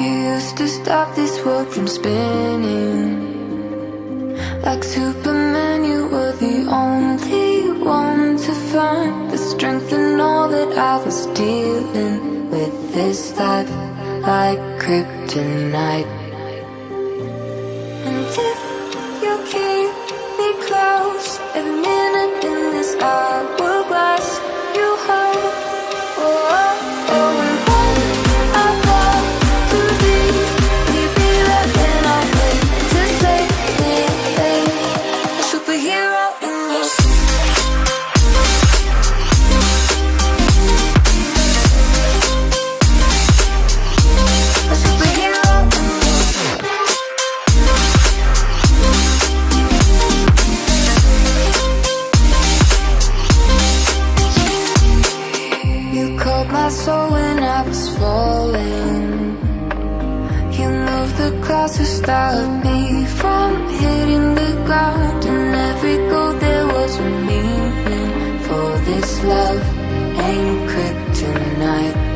used to stop this world from spinning. Like Superman, you were the only one to find The strength in all that I was dealing with. This life Like kryptonite my soul when I was falling. You moved the clouds to stop me from hitting the ground And every goal there was a meaning for this love. Anchored tonight.